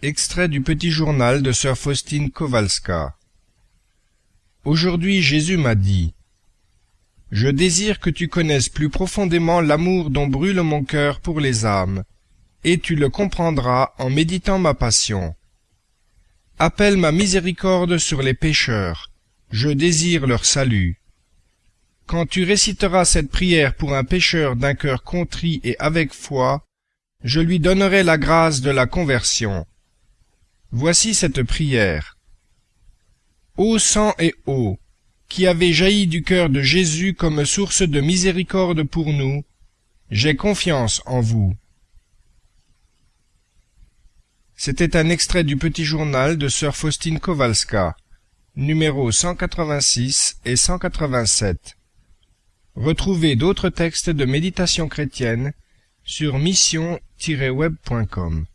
Extrait du Petit Journal de sœur Faustine Kowalska. Aujourd'hui Jésus m'a dit Je désire que tu connaisses plus profondément l'amour dont brûle mon cœur pour les âmes, et tu le comprendras en méditant ma passion. Appelle ma miséricorde sur les pécheurs, je désire leur salut. Quand tu réciteras cette prière pour un pécheur d'un cœur contrit et avec foi, je lui donnerai la grâce de la conversion. Voici cette prière. Ô sang et eau, qui avez jailli du cœur de Jésus comme source de miséricorde pour nous, j'ai confiance en vous. C'était un extrait du Petit Journal de sœur Faustine Kowalska, numéros 186 et 187. Retrouvez d'autres textes de méditation chrétienne sur mission-web.com.